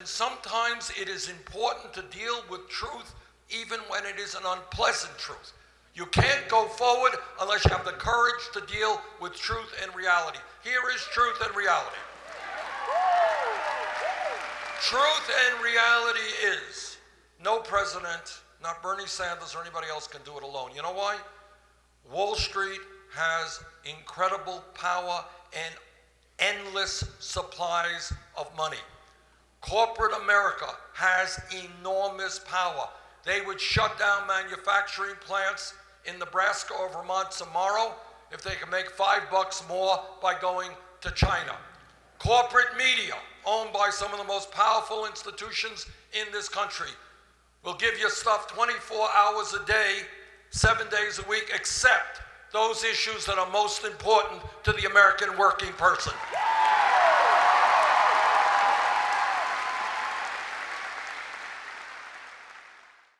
And sometimes it is important to deal with truth even when it is an unpleasant truth. You can't go forward unless you have the courage to deal with truth and reality. Here is truth and reality. Truth and reality is no president, not Bernie Sanders or anybody else can do it alone. You know why? Wall Street has incredible power and endless supplies of money. Corporate America has enormous power. They would shut down manufacturing plants in Nebraska or Vermont tomorrow if they could make five bucks more by going to China. Corporate media, owned by some of the most powerful institutions in this country, will give you stuff 24 hours a day, seven days a week, except those issues that are most important to the American working person.